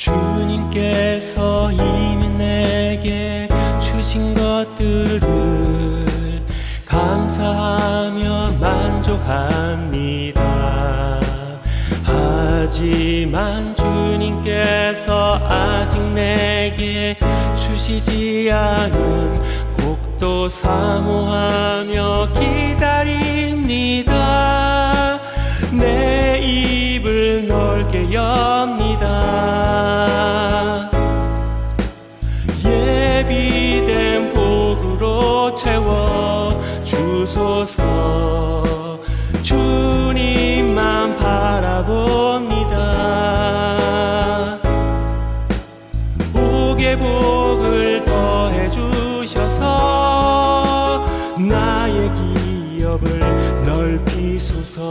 주님께서 이미 내게 주신 것들을 감사하며 만족합니다. 하지만 주님께서 아직 내게 주시지 않은 복도 사모하며 기다립니다. 내 입을 넓게 엽니다 주소서. 주님만 바라봅니다. 복의 복을 더해 주셔서 나의 기업을 넓히소서